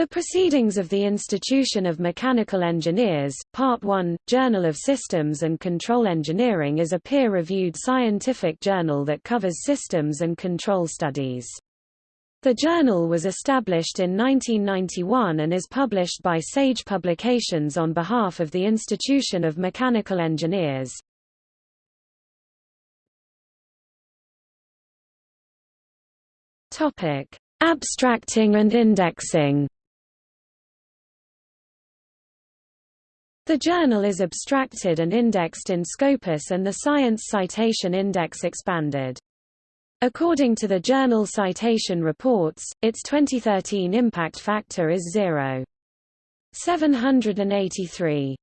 The Proceedings of the Institution of Mechanical Engineers, Part 1, Journal of Systems and Control Engineering is a peer-reviewed scientific journal that covers systems and control studies. The journal was established in 1991 and is published by Sage Publications on behalf of the Institution of Mechanical Engineers. Abstracting and indexing The journal is abstracted and indexed in Scopus and the Science Citation Index expanded. According to the Journal Citation Reports, its 2013 impact factor is 0.783.